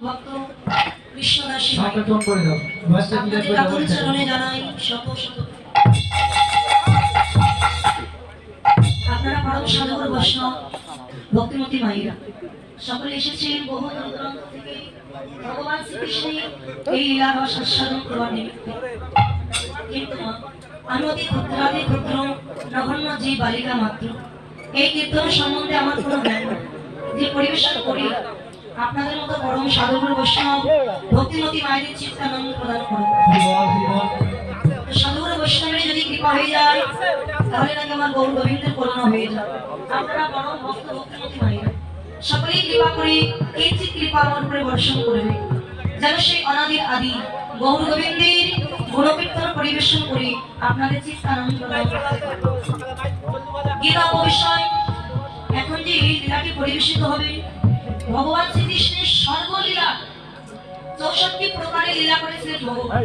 ভক্ত কৃষ্ণদাসী আপনাদের চরণে জানাই শত শত। আপনারা পরম সাধুগুরু বৈষ্ণব ভক্তিমতী মাইরা সকলে এসেছেন বহু দূরান্ত থেকে। ভগবান শ্রীকৃষ্ণের এই লীলা আস্বাদন করবার নিমিত্তে। কিন্তু আমি অতি ক্ষুদ্রাতি ক্ষুদ্র নগণ্য যে বালিকা মাত্র। এই কীর্তন সম্বন্ধে আমার কোনো জ্ঞান। যে পরিবেশন করি আপনাদের মতো পরম সাধুগুরু বৈষ্ণব ভক্তিমতী মায়ের চিত্তানন্দ প্রদান করুন। করবে যেন সেই অনাদির আদি গৌর গোবিন্দের গুণকীর্তন পরিবেশন করে আপনাদের চিত্তানন্দ। গীতা অবশ্যই এখন যে এই লীলাটি পরিবেশিত হবে ভগবান শ্রীকৃষ্ণের সর্বলীলা। চৌষট্টি প্রকারে লীলা করেছিলেন ভগবান।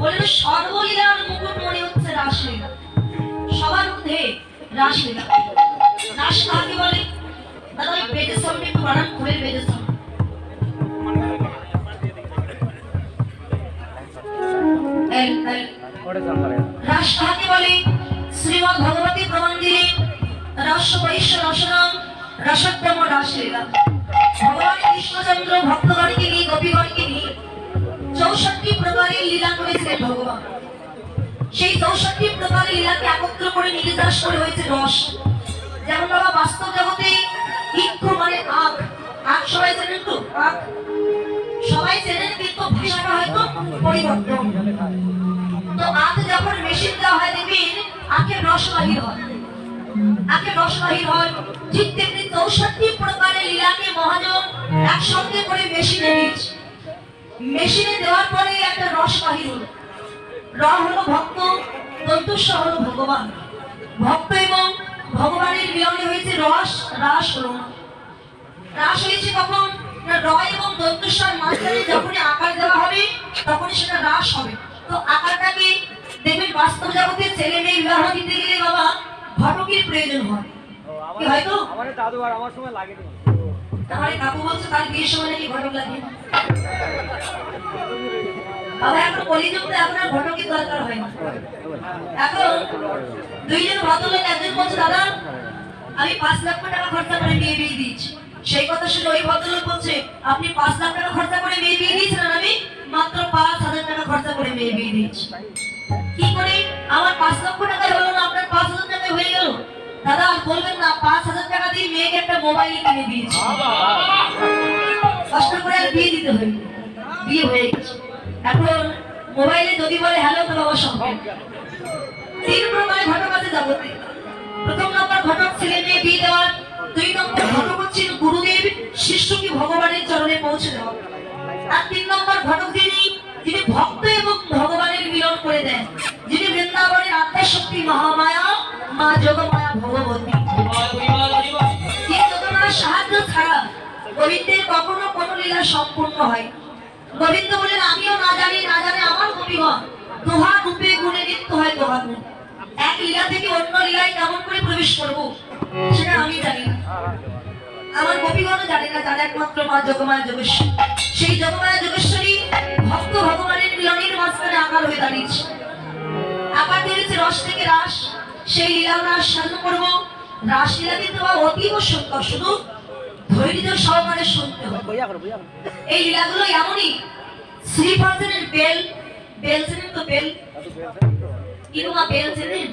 বলেন সর্বলীলার মুকুট মনে হচ্ছে রাসলীলা। সবার মধ্যে রাসলীলা। রাস কাকে বলে? দাদা ওই বেদের সামনে একটু বানান খুলে বেদের সামনে রাস কাকে বলে? শ্রীমদ ভগবতী প্রমাণ দিলেন রস বৈশ্য রসনাম রসোত্তম রাসলীলা। লীলা করেছিলেন ভগবান। সেই চৌষট্টি প্রকারের লীলাকে একত্র করে নির্দেশ করে হয়েছে রস। যেমন বাবা, বাস্তব জগতে ইক্ষু মানে আখ আখ সবাই চেনেন তো? আখ সবাই চেনেন, কিন্তু ভাষাটা হয়তো পরিবর্তন। তো আখ যখন মেশিন দেওয়া হয়, দেখবেন আখের রস বাহির হয়। আখের রস বাহির হয়, ঠিক তেমনি চৌষট্টি প্রকারের লীলাকে মহাজন একসঙ্গে করে মেশিনে দিয়েছে মেশিনে দেওয়ার পরে একটা রস বাহির হলো। র হলো ভক্ত দন্তুস্ব হলো ভগবান। ভক্ত এবং ভগবানের মিলনে হয়েছে রস, রাস হলো রাস হয়েছে কখন? না র এবং দন্তুস্বর মাঝখানে যখনই আকার দেওয়া হবে, তখনই সেটা রাস হবে। তো আকারটাকে দেখবেন বাস্তব জগতে ছেলে মেয়ে বিবাহ দিতে গেলে বাবা ঘটকের প্রয়োজন হয়। কি আমার দাদু আর আমার সময় লাগেনি। তাহলে কাকু বলছে তার বিয়ের সময় নাকি ঘটক লাগে? বাবা এখন কলিযুক্তে আপনার ঘটকের দরকার হয় না। এখন দুইজন ভদ্রলোক একজন বলছে দাদা আমি পাঁচ লক্ষ টাকা খরচা করে মেয়ে বিয়ে দিয়েছি। সেই কথা শুনে ওই ভদ্রলোক বলছে, আপনি পাঁচ লাখ টাকা খরচা করে মেয়ে বিয়ে দিয়েছেন আর আমি? মাত্র পাঁচ হাজার টাকা খরচা করে মেয়ে বিয়ে দিয়েছি। কি করে? আমার পাঁচ লক্ষ টাকা হলো না, আপনার পাঁচ হাজার টাকায় হয়ে গেল? দাদা বলবেন না, পাঁচ হাজার টাকা দিয়ে মেয়েকে একটা মোবাইল কিনে দিয়েছি। কষ্ট করে আর বিয়ে দিতে হইল বিয়ে হয়ে গেছে। এখন মোবাইলে যদি বলে হ্যালো তো বাবা সঙ্গে তিন প্রকার ঘটক আছে জগতে। প্রথম নম্বর ঘটক ছেলে মেয়ে বিয়ে দেওয়ার দুই নম্বর ঘটক হচ্ছেন গুরুদেব শিষ্যকে ভগবানের চরণে পৌঁছে দেওয়া আর তিন নম্বর ঘটক যিনি যিনি ভক্ত এবং ভগবানের মিলন করে দেন, যিনি বৃন্দাবনের আত্মাশক্তি মহামায়া, মা যোগমায়া ভগবতী। যে সাহায্য ছাড়া গোবিন্দের কখনো কোনো লীলা সম্পূর্ণ হয়। গোবিন্দ বলেন, আমিও না জানি, না জানে আমার গোপীগণ দোহা রূপে গুণে নিত্য হয় দোহা গুণ এক লীলা থেকে অন্য লীলায় কেমন করে প্রবেশ করব? সেটা আমি জানি না। আমার গোপীগণও জানে না জানে একমাত্র মা যোগমায়া যোগেশ্বরী। সেই যোগমায়া যোগেশ্বরী ভক্ত ভগবানের মিলনের মাঝখানে আকার হয়ে দাঁড়িয়েছে। আকার দিয়েছে রস থেকে রাস। সেই লীলা আমরা আস্বাদন করব। রাস লীলা কিন্তু বাবা অতীব সুন্দর শুধু ধৈর্য সহকারে শুনতে হবে। এই লীলাগুলো এমনই শ্রীপার্জনের বেল বেল চেনেন তো বেল। কিনুমা বেল চেনেন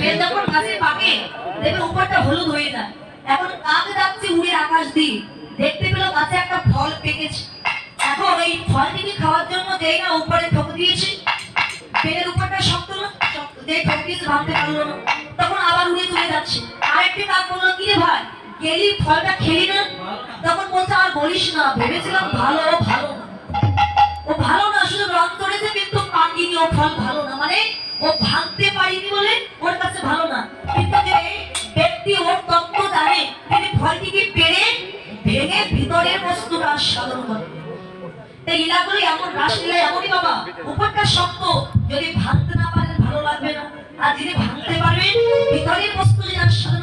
বেল যখন গাছে পাকে। দেখবে উপরটা হলুদ হয়ে যায়। এখন কাক যাচ্ছে উড়ে আকাশ দিয়ে। দেখতে পেল গাছে একটা ফল পেকেছে। এখন এই ফলটিকে খাওয়ার জন্য যেই না উপরে ঠক দিয়েছে। বেলের উপরটা শক্ত না যে ঠক দিয়েছে ভাঙতে পারল না। তখন আবার উড়ে চলে যাচ্ছে। আরেকটি কাক বলল কি রে ভাই, গেলি ফলটা খেলি না? তখন বলছে, আর বলিস না, ভেবেছিলাম ভালো ও ভালো না। ও ভালো না, শুধু রং করেছে কিন্তু পাকিনি ও ফল ভালো না। মানে ও ভাঙতে পারিনি বলে ওর কাছে ভালো না। কিন্তু যে ব্যক্তি ওর তত্ত্ব জানে তিনি ফলটিকে পেরে ভেঙে ভিতরের বস্তুটা সাধন করে এমন না আর যিনি ভাঙতে পারবেন ভিতরের বস্তু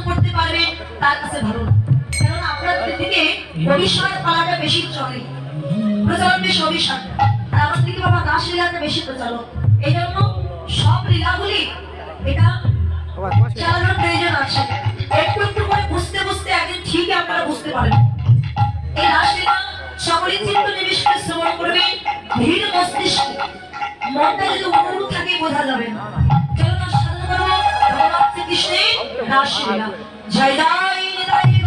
করতে পারবেন তার কাছে ভালো লাগবে দিকে পরিসর পালাটা বেশি চলে। প্রচলন বেশ আমার দিকে বাবা রাসলীলাটা বেশি প্রচলন। এই জন্য সব লীলাগুলি এটা চালানোর প্রয়োজন আছে। একটু একটু করে বুঝতে বুঝতে একদিন ঠিকই আপনারা বুঝতে পারবেন। এই রাসলীলা সকলে চিত্ত করে শ্রবণ করবেন ভিড় মস্তিষ্কে মনটা যদি অনুরূপ থাকে বোঝা যাবে। না সাধন করব ভগবান শ্রীকৃষ্ণের রাসলীলা। জয় জয়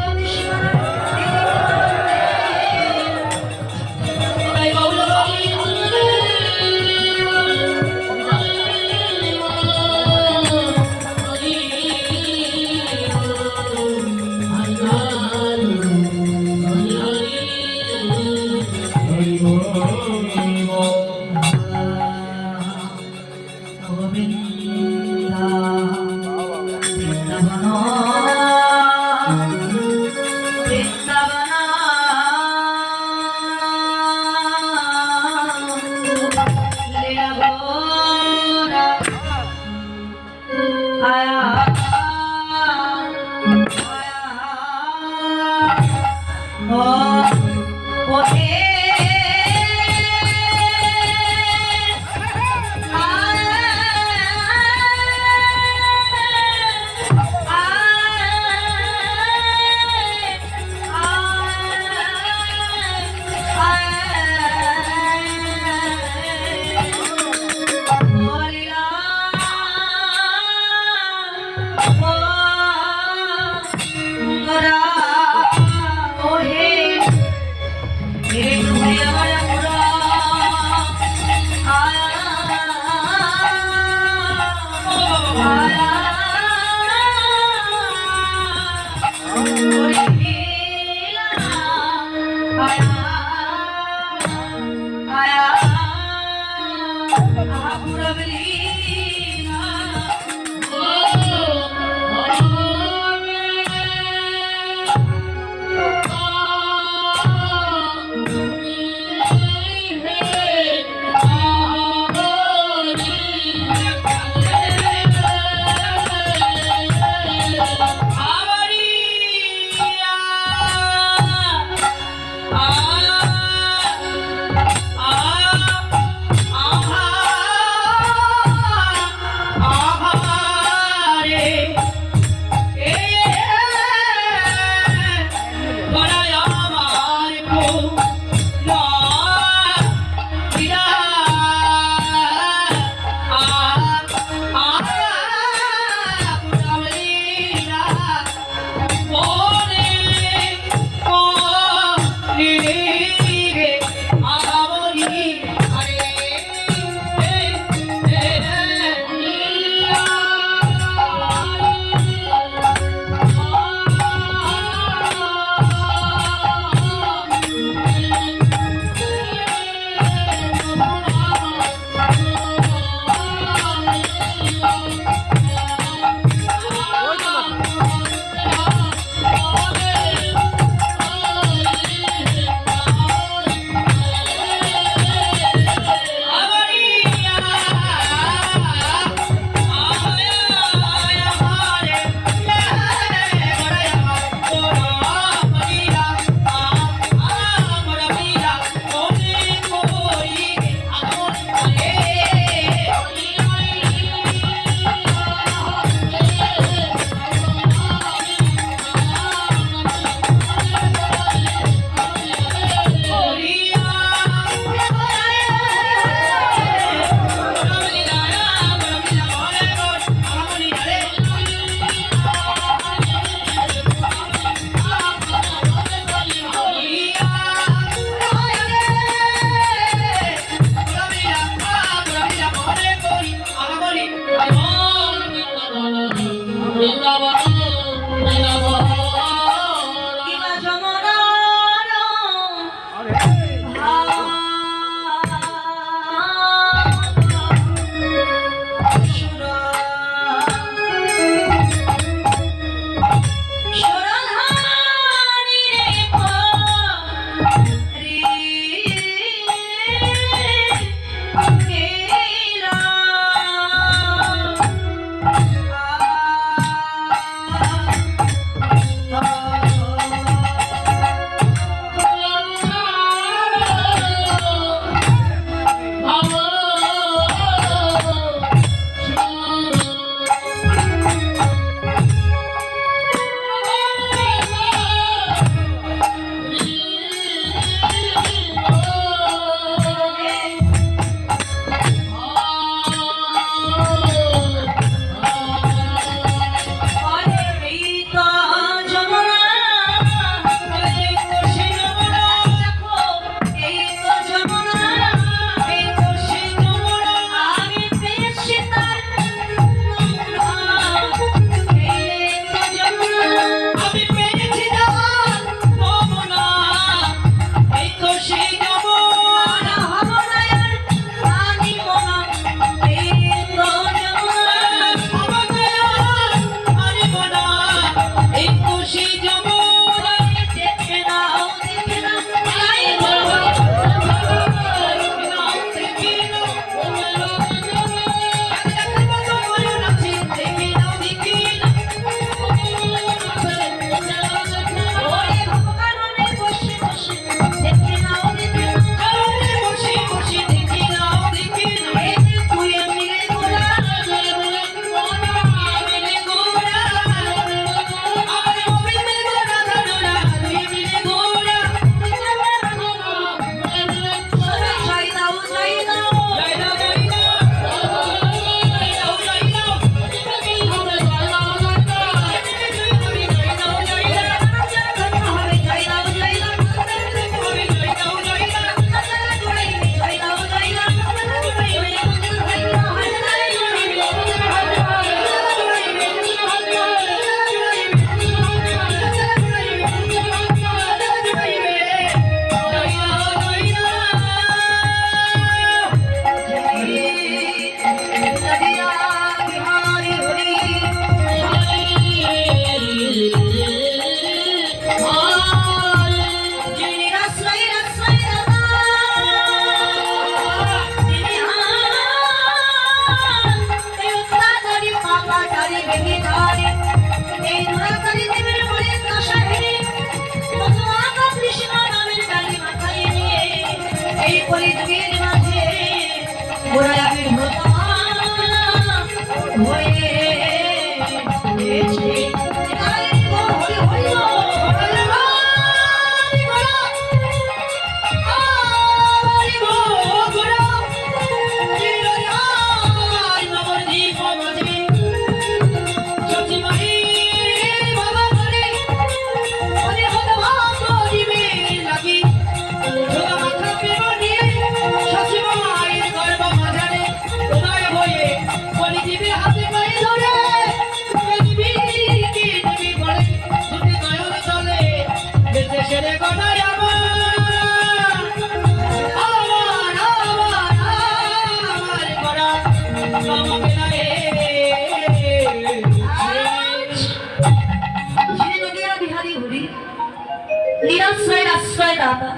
নিরাশ্রয়ের আশ্রয় দাতা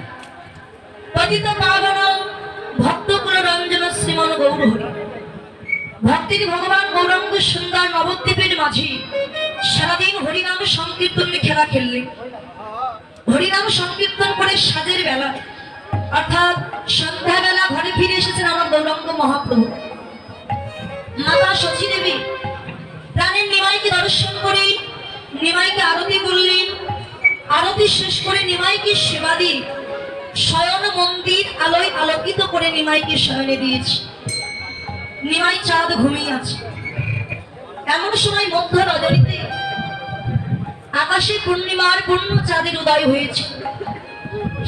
পতিত পাবন ভক্ত রঞ্জন শ্রীমন গৌর হরি ভক্তির ভগবান গৌরাঙ্গ সুন্দর নবদ্বীপের মাঝি। সারাদিন হরিনাম সংকীর্তন খেলা খেললেন হরিনাম সংকীর্তন করে সাজের বেলা। অর্থাৎ সন্ধ্যাবেলা ঘরে ফিরে এসেছেন আমার গৌরাঙ্গ মহাপ্রভু। মাতা শচী দেবী প্রাণের নিমাইকে দর্শন করে নিমাইকে আরতি করলেন। আরতি শেষ করে নিমাইকে সেবা দিয়ে শয়ন মন্দির আলোয় আলোকিত করে নিমাইকে শয়নে দিয়েছে। নিমাই চাঁদ ঘুমিয়ে আছে। এমন সময় মধ্য রজনীতে আকাশে পূর্ণিমার পূর্ণ চাঁদের উদয় হয়েছে।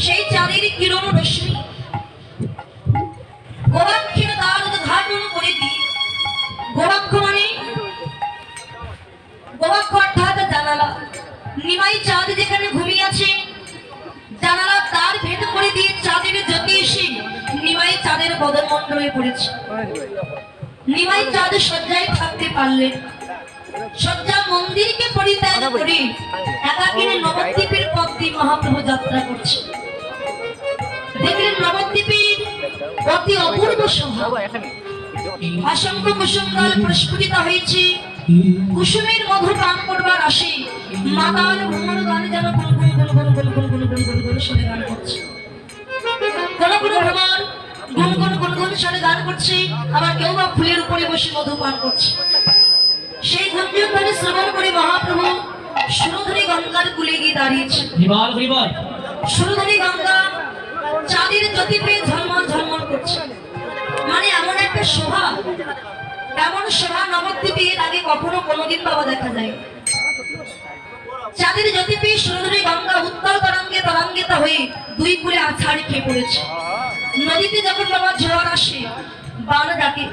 সেই চাঁদের কিরণ রশ্মি গোবাক্ষের দ্বার উদ্ঘাটন করে দিয়ে গোবাক্ষ মানে গোবাক্ষ অর্থাৎ জানালা। নিমাই চাঁদ যেখানে ঘুমিয়ে আছে জানালা তার ভেদ করে দিয়ে চাঁদের জ্যোতি এসে নিমাই চাঁদের বদনমণ্ডলে পড়েছে। নিমাই চাঁদ শয্যায় থাকতে পারলেন শয্যা মন্দিরকে পরিত্যাগ করে একাকিনী নবদ্বীপের পথ দিয়ে মহাপ্রভু যাত্রা করছে। দেখলেন নবদ্বীপের অতি অপূর্ব শোভা। অসংখ্য কুসুমদল প্রস্ফুটিত হয়েছে। কুসুমের মধু পান করবার আসে। মাতাল ভ্রমণ গানে যেন গুন গুন গুন গুন গুন গুন গুন গুন গুন গুন শুনে গান করছে। কোন কোন ভ্রমণ গুন গুন গুন গুন করছে আবার কেউ বা ফুলের উপরে বসে মধু পান করছে। সেই গুঞ্জন ধ্বনি শ্রবণ করে মহাপ্রভু সুরধরি গঙ্গার কুলে গিয়ে দাঁড়িয়েছে। সুরধরি গঙ্গা চাঁদের জ্যোতি পেয়ে ঝলমল ঝলমল করছে। মানে এমন একটা শোভা এমন শোভা নবদ্বীপে এর আগে কখনো কোনোদিন বাবা দেখা যায়। চাঁদের জ্যোতি পেয়ে সুরধরি গঙ্গা উত্তর তরঙ্গে তরঙ্গিত হয়ে দুই কুলে আছাড় খেয়ে পড়েছে। নদীতে যখন বাবা জোয়ার আসে বান ডাকে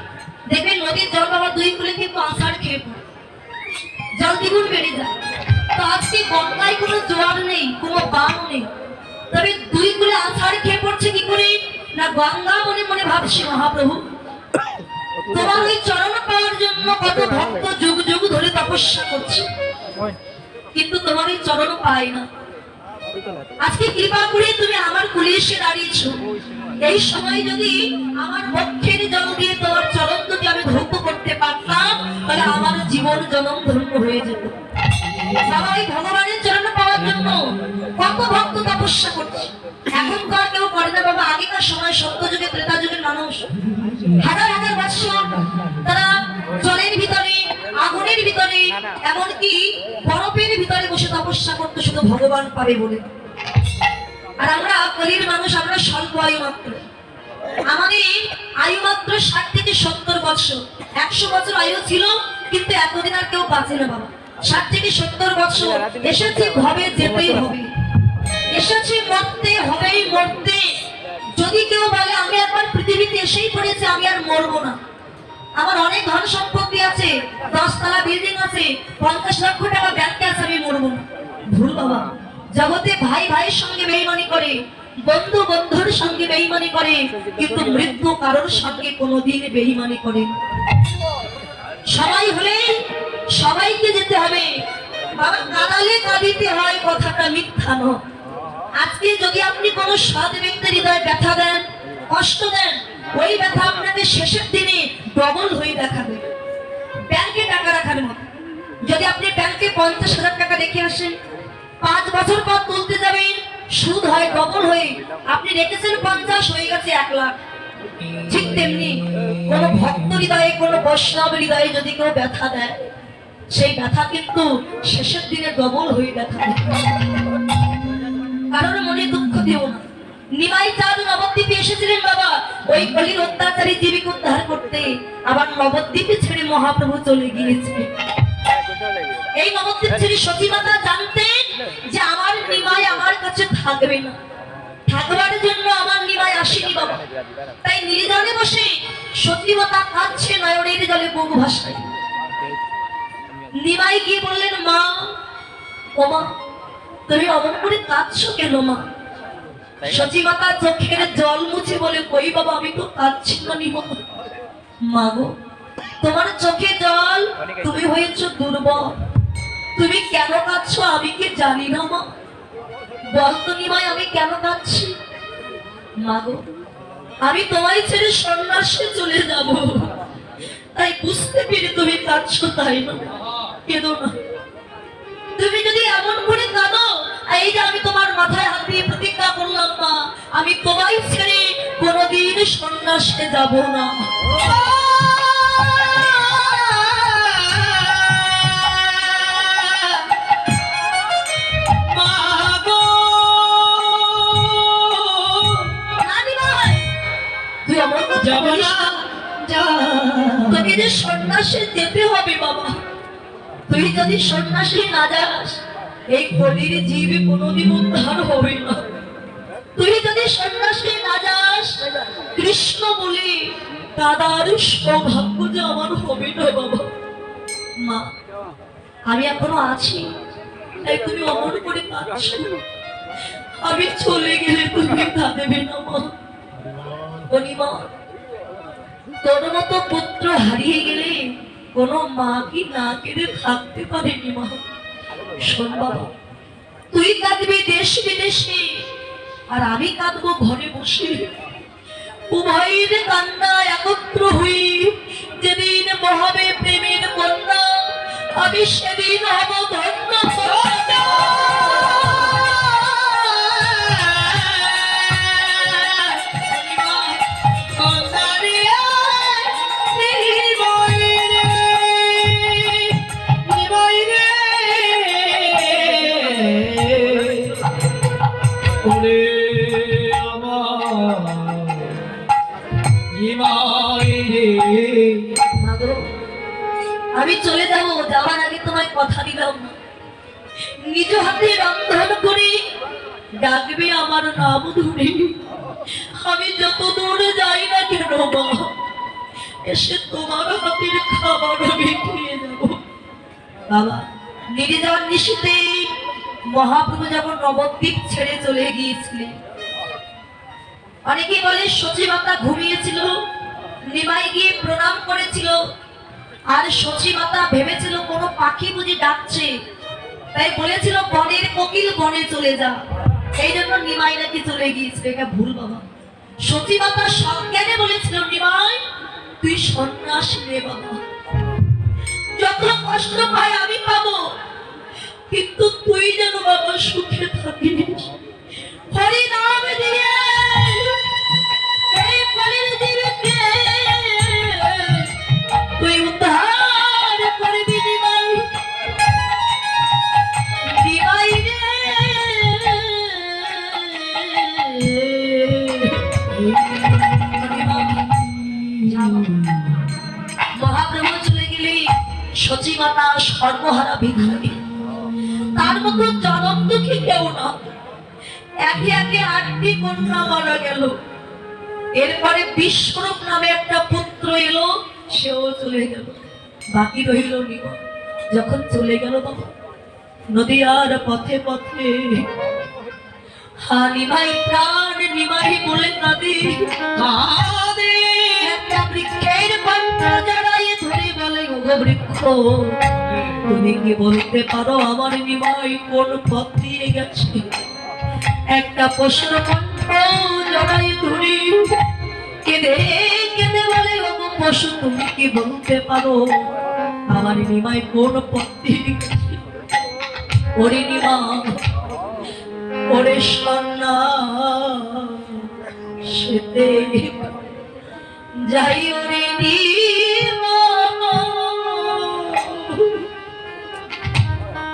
দেখবেন নদীর জল বাবা দুই কুলে কিন্তু আষাঢ় খেয়ে পড়ে। জল দ্বিগুণ বেড়ে যায়। তো আজকে গঙ্গায় কোনো জোয়ার নেই, কোনো বান নেই। তবে দুই কুলে আষাঢ় খেয়ে পড়ছে কি করে? না গঙ্গা মনে মনে ভাবছে মহাপ্রভু? তোমার ওই চরণ পাওয়ার জন্য কত ভক্ত যুগ যুগ ধরে তপস্যা করছে। কিন্তু তোমার ওই চরণ পাই না। আজকে কৃপা করে তুমি আমার কুলে এসে দাঁড়িয়েছো। এই সময় যদি আমার পক্ষের জল দিয়ে তোমার চরণ যদি আমি ধৌত করতে পারতাম তাহলে আমার জীবন জনম ধন্য হয়ে যেত। বাবা এই ভগবানের চরণ পাওয়ার জন্য কত ভক্ত তপস্যা করছে। এখন তো আর কেউ করে না বাবা? আগেকার সময় সত্য যুগে, ত্রেতা যুগের মানুষ। হাজার হাজার বৎসর তারা জলের ভিতরে, আগুনের ভিতরে, এমনকি বরফের ভিতরে বসে তপস্যা করতে, শুধু ভগবান পাবে বলে। আর আমরা কলির মানুষ, আমরা স্বল্প আয়ু মাত্র। আমাদের আয়ু মাত্র ষাট থেকে সত্তর বছর একশো বছর আয়ু ছিল, কিন্তু এতদিন আর কেউ বাঁচে না বাবা। ষাট থেকে সত্তর বছর এসেছি ভবে যেতেই হবে। এসেছি মরতে হবেই মরতে। যদি কেউ বলে আমি একবার পৃথিবীতে এসেই পড়েছি আমি আর মরবো না। আমার অনেক ধন সম্পত্তি আছে দশতলা বিল্ডিং আছে পঞ্চাশ লক্ষ টাকা ব্যাংকে আছে আমি মরবো না। ভুল বাবা। জগতে ভাই ভাইয়ের সঙ্গে বেইমানি করে বন্ধু বন্ধুর সঙ্গে বেইমানি করে কিন্তু মৃত্যু কারোর সঙ্গে কোনোদিন বেইমানি করে সবাই হলে সবাইকে যেতে হবে। বাবা, কাদালে কাঁদিতে হয়, কথাটা মিথ্যা নয়। আজকে যদি আপনি কোনো সৎ ব্যক্তির হৃদয়ে ব্যথা দেন, কষ্ট দেন, ওই ব্যথা আপনাকে শেষের দিনে ডবল হয়ে দেখাবে ব্যাংকে টাকা রাখার মতো। যদি আপনি ব্যাংকে পঞ্চাশ হাজার টাকা রেখে আসেন, পাঁচ বছর পর তুলতে যাবেন, সুদ হয় ডবল হয়ে, আপনি রেখেছেন পঞ্চাশ, হয়ে গেছে এক লাখ। ঠিক তেমনি কোন ভক্ত হৃদয়ে, কোন বৈষ্ণব হৃদয়ে যদি কেউ ব্যথা দেয় সেই ব্যথা কিন্তু শেষের দিনে ডবল হয়ে ব্যথা কারোর মনে দুঃখ দিও না। নিমাই চাঁদ নবদ্বীপে এসেছিলেন বাবা। ওই কলির অত্যাচারী জীবিক উদ্ধার করতে আবার নবদ্বীপে ছেড়ে মহাপ্রভু চলে গিয়েছিলেন। এই নবদ্বীপ ছেড়ে সতীমাতা জানতেন যে আমার নিমাই আমার কাছে থাকবে না। থাকবার জন্য আমার নিমাই আসেনি বাবা। তাই নির্জনে বসে সতীমাতা কাঁদছে নয়নের জলে বহু ভাসায়। নিমাই গিয়ে বললেন মা ও মা তুমি অমন করে কাঁদছো কেন মা? সচিমাতা চোখের জল মুছে বলে কই বাবা আমি তো কাঁদছি না নিমা মা গো তোমার চোখে জল তুমি হয়েছো দুর্বল। তুমি কেন কাঁদছো আমি কি জানি না মা। বলতো নিমাই আমি কেন কাঁদছি? মা গো আমি তোমায় ছেড়ে সন্ন্যাসে চলে যাব। তাই বুঝতে পেরে তুমি কাঁদছো তাই না? কেঁদো না তুমি যদি এমন করে কাঁদো এই যে আমি তোমার মাথায় হাত দিয়ে প্রতিজ্ঞা করলাম মা আমি তোমায় ছেড়ে কোনোদিন সন্ন্যাসে যাব না যাব। না। তোকে যে সন্ন্যাসে যেতে হবে বাবা তুই যদি সন্ন্যাসী না যাস, এই কলির জীব কোনোদিন উদ্ধার হবে না। তুই যদি সন্ন্যাসী না যাস, কৃষ্ণ বলি, দাদার সৌভাগ্য যে আমার হবে না বাবা। মা, আমি এখনও আছি, তাই তুমি অমর করে কাঁদছো আমি চলে গেলে তুমি কাঁদেবে না, মা। তোর মতো পুত্র হারিয়ে গেলে কোনো মা কি না কেঁদে থাকতে পারেনি মা। শোন বাবা, তুই কাঁদবি দেশ বিদেশে, আর আমি কাঁদবো ঘরে বসে। উভয়ের কান্না একত্র হই, যেদিন মহাবে প্রেমের কন্যা, আমি সেদিন হব ধন্য। আমি চলে যাব, যাওয়ার আগে তোমায় কথা দিলাম। নিজ হাতে রন্ধন করে ডাকবে আমার নাম ধরে। আমি যত দূর যাই না কেন এসে তোমার হাতের খাবার আমি খেয়ে যাব বাবা যাওয়ার নিশিতে মহাপ্রভু যখন নবদ্বীপ ছেড়ে চলে গিয়েছিলেন, অনেকে বলে সচিমাতা ঘুমিয়েছিল, নিমাই গিয়ে প্রণাম করেছিল। আর সচিমাতা ভেবেছিল কোনো পাখি বুঝি ডাকছে। তাই বলেছিল, বনের কোকিল বনে চলে যা। এই জন্য নিমাই নাকি চলে গিয়েছিল। এটা ভুল বাবা। সচিমাতা সজ্ঞানে বলেছিল, নিমাই, তুই সন্ন্যাস নে বাবা। যত কষ্ট পাই আমি পাবো, কিন্তু তুই যেন বাবা সুখে থাকিস। হরি নাম দিয়ে সর্বহারা তার মতো দুঃখী কেউ কন্যা মারা গেল। এরপরে বিশ্বরূপ নামে একটা পুত্র এলো, সেও চলে গেল। বাকি রইল যখন চলে গেল বাবা নদীয়ার পথে পথে হা নিমাই প্রাণ, নিমাই বলে একটা বৃক্ষের বলে ওগো বৃক্ষ তুমি কি বলতে পারো আমার কোন পথ দিয়ে গেছে? একটা প্রশ্ন জড়াই কেঁদে কেঁদে বলে পশু তুমি কি বলতে পারো? আমার নিমাই কোন পথ দিয়ে গেছে? ওরে নিমা ওরে সন্না সেতে যাই ওরে অনিমাই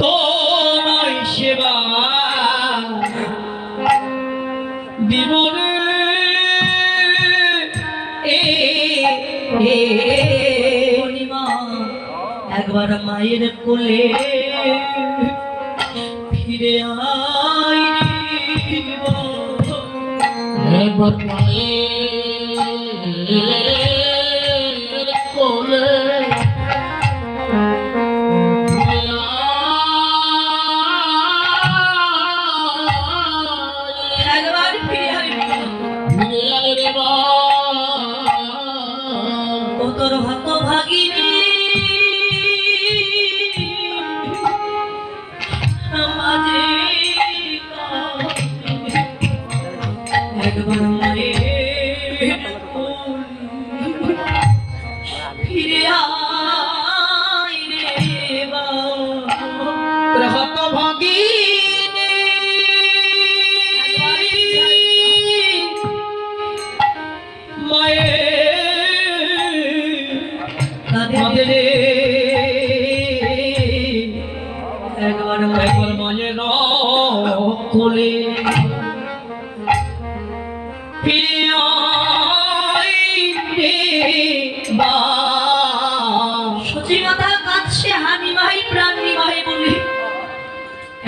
তোমায় সেবা এ একবার মায়ের কোলে ফিরে আয় একবার মায়ের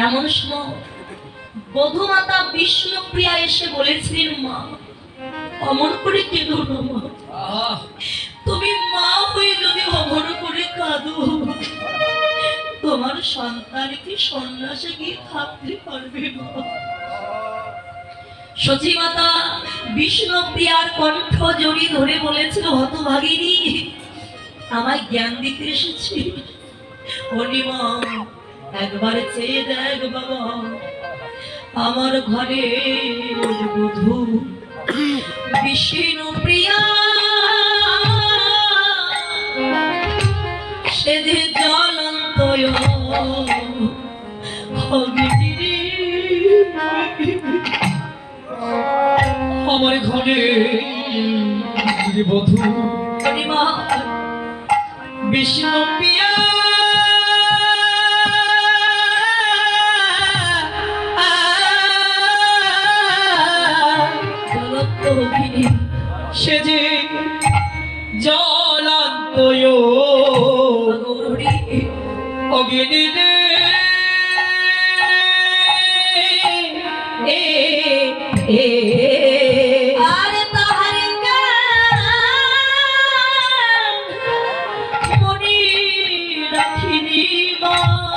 এমন সময় বধুমাতা বিষ্ণুপ্রিয়া এসে বলেছিলেন মা অমর করে কেঁদো না মা। তুমি মা হয়ে যদি অমর করে কাঁদো তোমার সন্তানকে সন্ন্যাসে গিয়ে থাকতে পারবে মা সচিমাতা বিষ্ণুপ্রিয়ার কণ্ঠ জড়ি ধরে বলেছিল হতভাগিনী আমায় জ্ঞান দিতে এসেছি। অনিমা একবার চেয়ে দেখ বাবা আমার ঘরে বধূ। বিষ্ণু প্রিয়া সে যে আমার ঘরে বধূ। বিষ্ণু পিয়া সে যে জলান্ত গৌরী অগ্নি। রে এ এ। আরে তাহার গান মনে রাখিনি মা।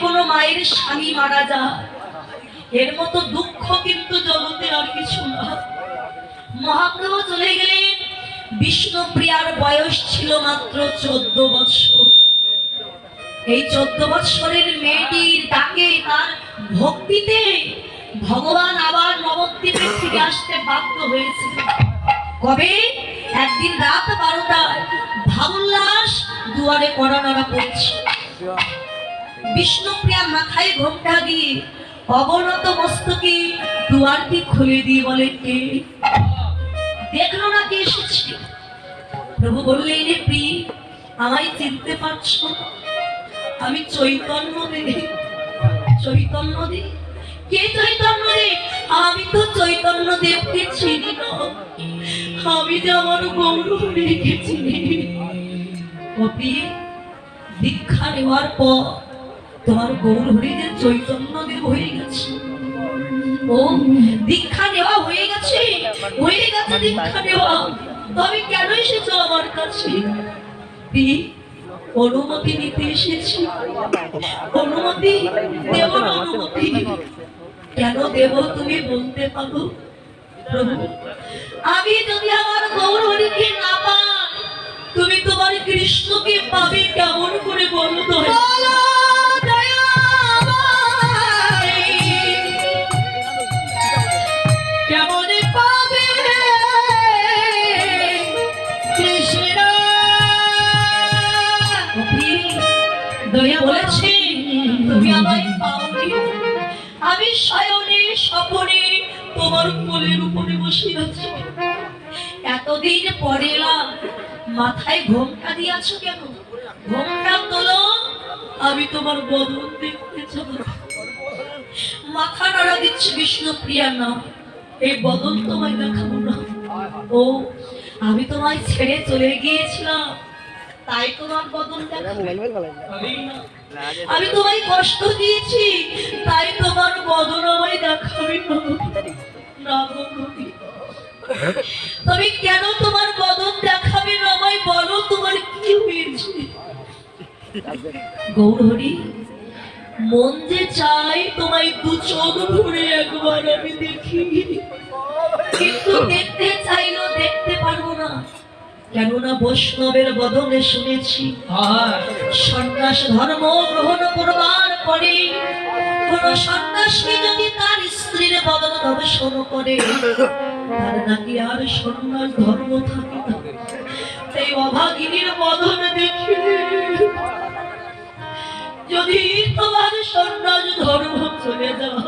কোনো মায়ের স্বামী মারা যায় এর মতো দুঃখ কিন্তু জগতে আর কিছু না। মহাপ্রভু চলে গেলেন বিষ্ণুপ্রিয়ার বয়স ছিল মাত্র চোদ্দ বছর এই চোদ্দ বছরের মেয়েটির তাকে তার ভক্তিতে ভগবান আবার নবদ্বীপে ফিরে আসতে বাধ্য হয়েছে কবে? একদিন রাত বারোটায়। ভাবুল্লাস দুয়ারে কড়া নাড়া পড়ছে। বিষ্ণুপ্রিয়ার মাথায় ঘোমটা দিয়ে অবনত মস্তকে দুয়ারটি খুলে দিয়ে বলে, কে? দেখল না কে এসেছে? প্রভু বললেন রে প্রি আমায় চিনতে পারছ? আমি চৈতন্য দেবী চৈতন্য দেব কে চৈতন্য দেব আমি তো চৈতন্য দেবকে চিনি আমি যে আমার গৌরব রেখেছি কপি দীক্ষা নেওয়ার পর তোমার গৌরহরি যে চৈতন্য দেব হয়ে গেছে। ও, দীক্ষা নেওয়া হয়ে গেছে হয়ে গেছে দীক্ষা নেওয়া। তবে কেন এসেছ আমার কাছে? অনুমতি নিতে এসেছি। অনুমতি দেব অনুমতি। কেন দেব তুমি বলতে পারো? প্রভু, আমি যদি আমার গৌরহরিকে না পাই, তুমি তোমার কৃষ্ণকে পাবে কেমন করে বলো তো? এতদিন পরে এলাম, মাথায় ঘোমটা দিয়েছ কেন? ঘোমটা তোলো, আমি তোমার বদন দেখতে চাই মাথা নাড়া দিচ্ছে বিষ্ণুপ্রিয়া, না, এই বদন তোমায় দেখাবো না। ও, আমি তোমায় ছেড়ে চলে গিয়েছিলাম, তাই তোমার বদন আমি তোমায় কষ্ট দিয়েছি, তাই তোমার বদন আমায় দেখাবে না। তবে কেন তোমার বদন দেখাবে না বলো তোমার কি হয়েছে? গৌরহরি, মন যে চাই তোমায় দু চোখ ভরে একবার আমি দেখি। কিন্তু দেখতে চাইলেও দেখতে পারব না। কেননা বৈষ্ণবের বদনে শুনেছি সন্ন্যাস ধর্ম গ্রহণ করবার পরে কোন সন্ন্যাসী যদি তার স্ত্রীর বদন দর্শন করে, তার নাকি আর সন্ন্যাস ধর্ম থাকে না। এই অভাগিনীর বদন দেখে যদি তোমার সন্ন্যাস ধর্ম চলে যাও,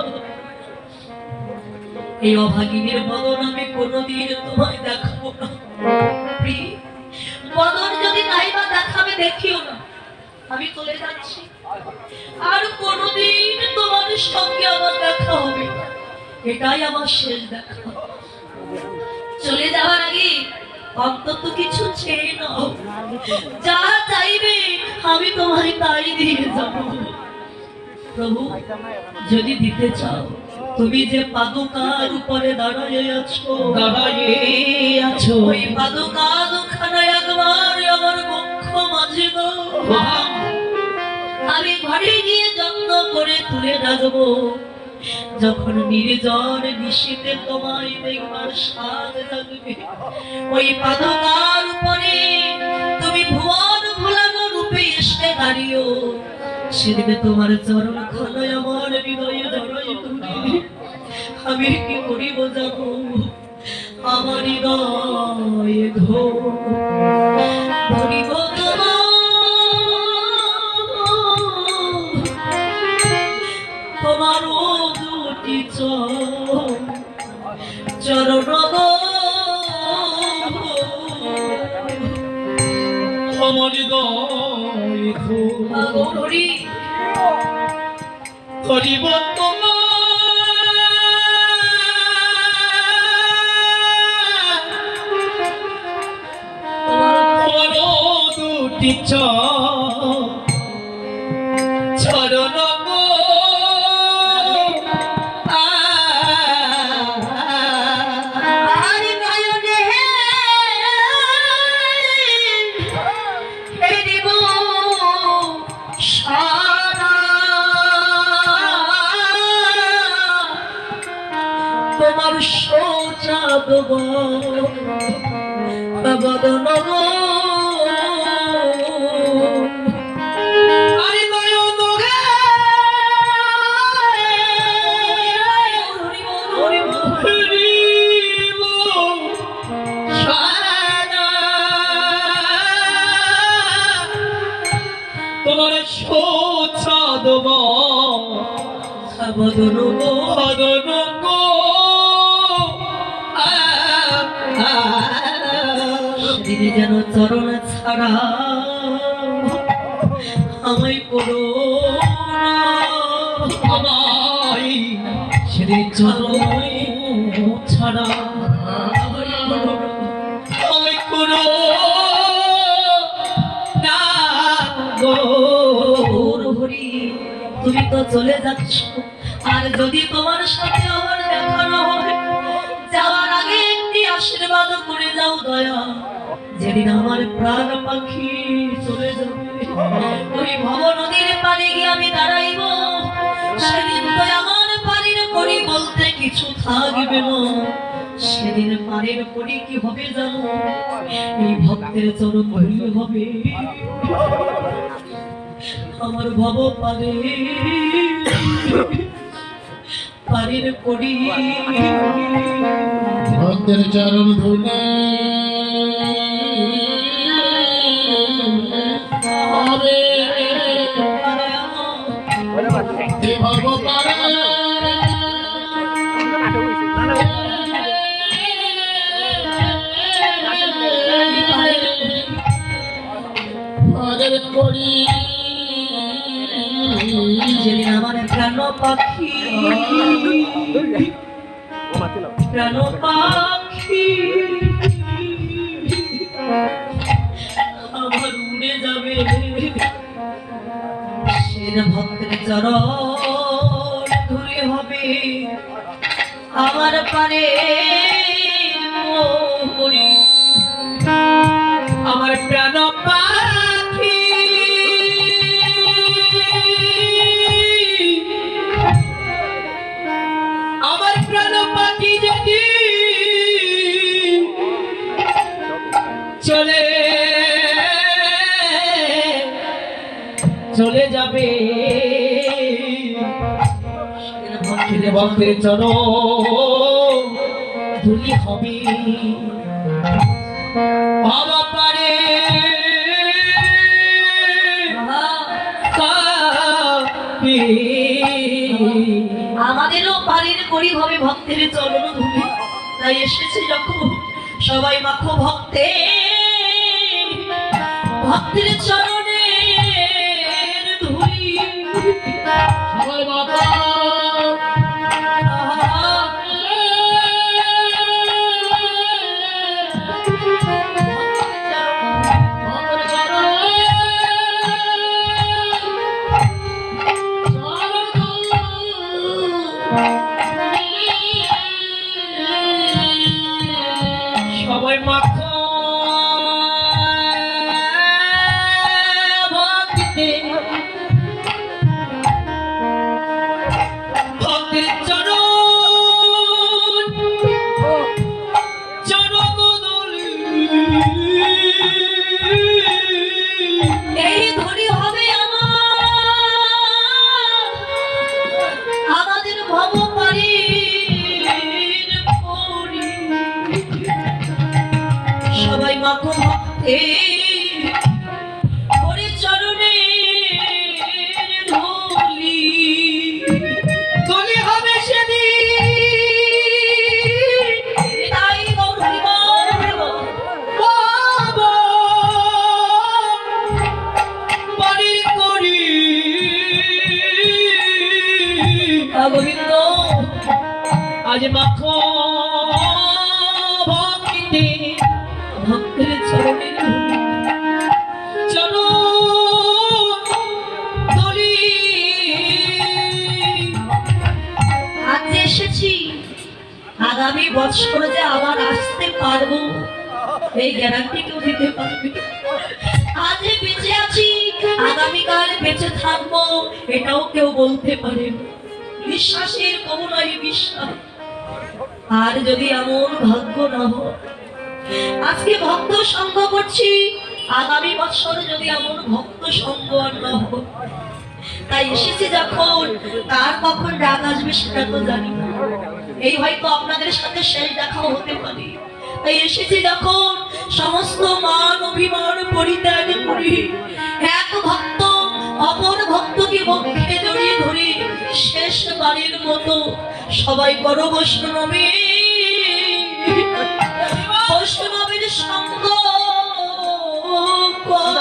এই অভাগিনীর বদন আমি কোনোদিন তোমায় দেখাবো না। বদন যদি নাই বা দেখাবে, দেখিও না। আমি চলে যাচ্ছি। আর কোনোদিন তোমার সঙ্গে আমার দেখা হবে এটাই আমার শেষ দেখা। চলে যাওয়ার আগে অন্তত কিছু চেয়ে নাও। যা চাইবে আমি তোমায় তাই দিয়ে যাব। প্রভু, যদি দিতে চাও। তুমি যে পাদুকার উপরে দাঁড়ায় আছো দাঁড়ায়ে আছো। ওই পাদুকা দুখানা একবার আমার বক্ষ মাঝে আমি ঘরে গিয়ে যত্ন করে তুলে রাখব। যখন নির্জন নিশীতে তোমায় দেখবার স্বাদ লাগবে ওই পাদকার উপরে তুমি ভুবন ভুলানো রূপে এসে দাঁড়িও সেদিনে তোমার চরণ খানায় আমার হৃদয়ে আমি কি করিব যাব আমার হৃদয়ে ঘো ধরিব তোমার দুটি চরণ আমার হৃদয় গৌরী করিব তোমার দুটি চরণ ছাড়া আমায় করো। আমায় সেদিন চরণ ছাড়া আমায় করো না। তুমি তো চলে যাচ্ছ আর যদি তোমার সাথে আমার দেখা না হয়, যাওয়ার আগে একটি আশীর্বাদ করে যাও দয়া যেদিন আমার প্রাণ পাখি চলে যাবে ভব নদীর পাড়ে গিয়ে আমি দাঁড়াইব। সেদিন তো আমার পাড়ির করি বলতে কিছু থাকবে না। সেদিন পাড়ের করি কি হবে জানো? এই ভক্তের চরণ ধরি হবে। আমার ভব পারে পারের করি ভক্তের চরণ ধুলে পাখি। প্রাণ পাখি আমার উড়ে যাবে। সেদিন ভক্তের চরণ ধরে হবে। আমার পারে আমার ভক্তের চরণ ধুলি হবে। আমাদেরও পারের করি হবে ভক্তের চরণ ধুলি তাই এসেছে যখন সবাই মাখো ভক্তে। তো জানি এই হয়তো আপনাদের সাথে শেষ দেখাও হতে পারে। তাই এসেছি যখন সমস্ত মান অভিমান পরিত্যাগ করি এক ভক্ত অপর ভক্তকে বক্ষে জড়িয়ে ধরি শেষবারের মতো সবাই বড় বৈষ্ণবী বৈষ্ণবীর সঙ্গ কর।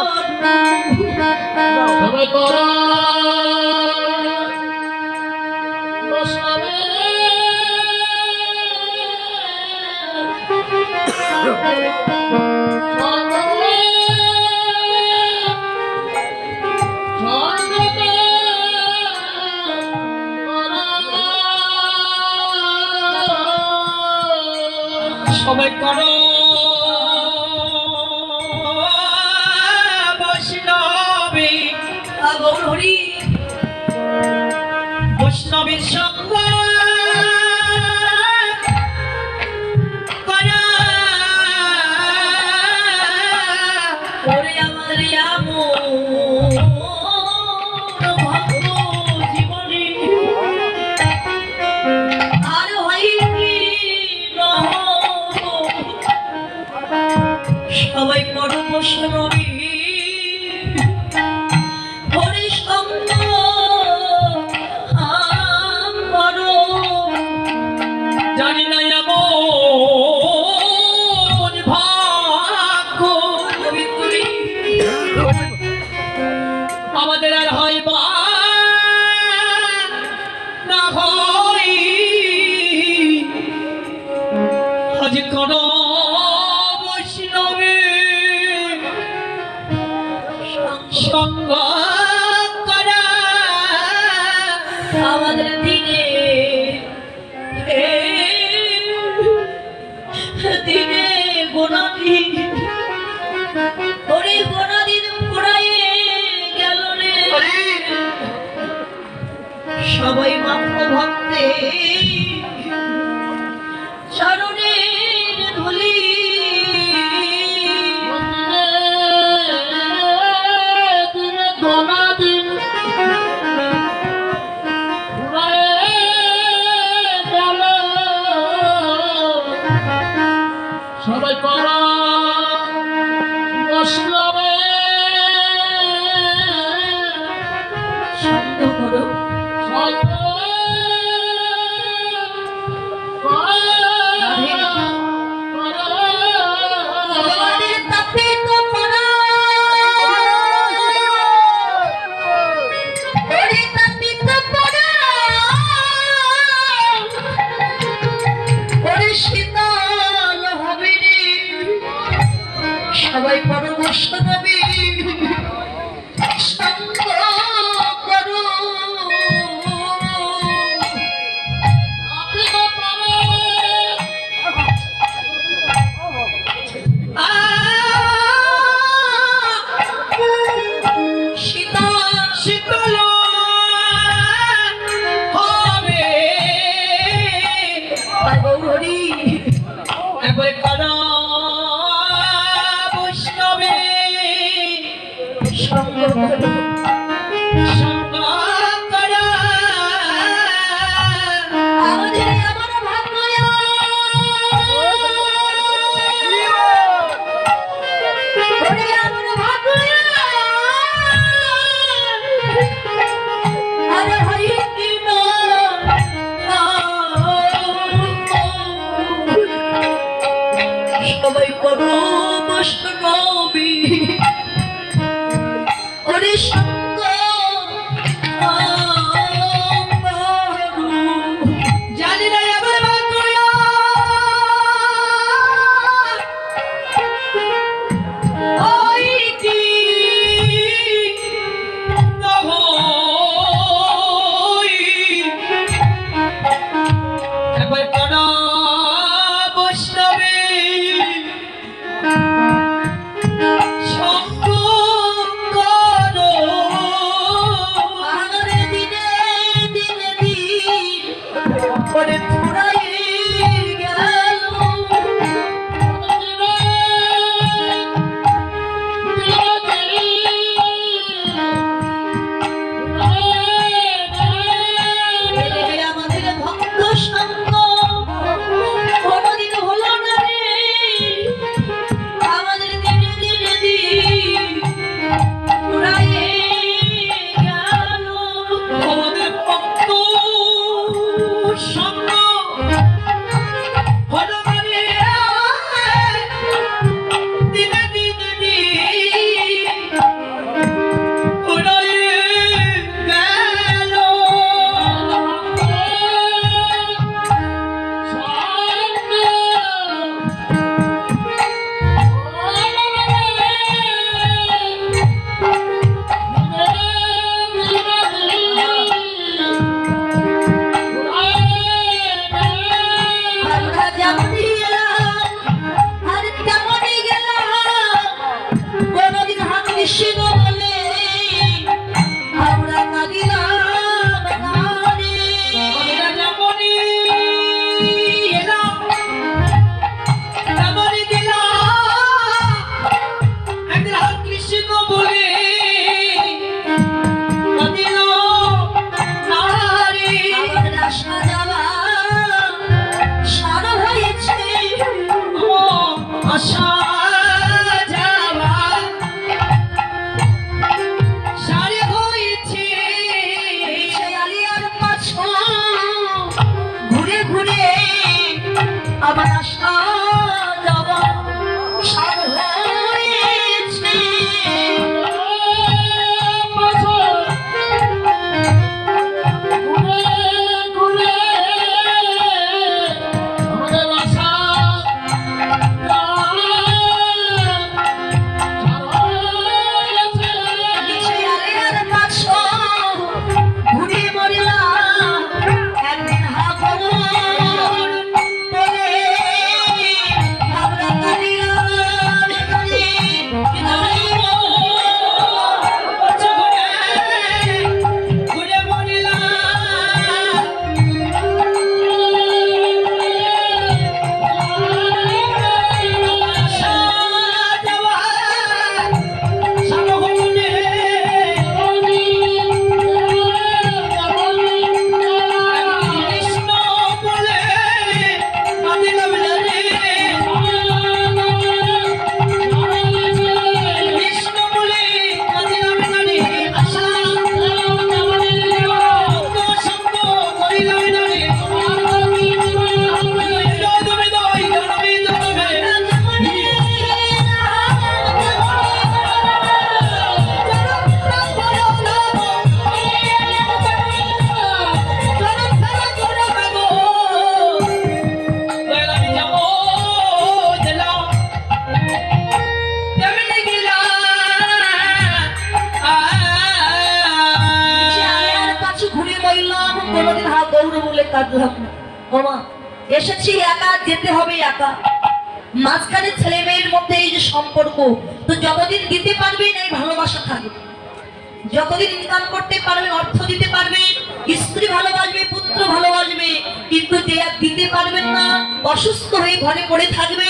মনে করে থাকবে,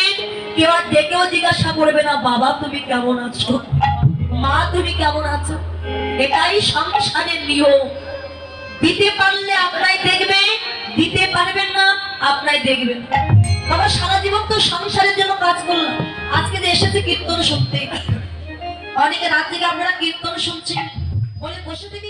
কেউ আর ডেকেও জিজ্ঞাসা করবে না, বাবা, তুমি কেমন আছো? মা, তুমি কেমন আছো? এটাই সংসারের নিয়ম। দিতে পারলে আপনাই দেখবে, দিতে পারবেন না, আপনাই দেখবেন। বাবা, সারা জীবন তো সংসারের জন্য কাজ করলাম। আজকে যে এসেছে কীর্তন শুনতে। অনেকে রাত থেকে আপনারা কীর্তন শুনছেন। বলে বসে থেকে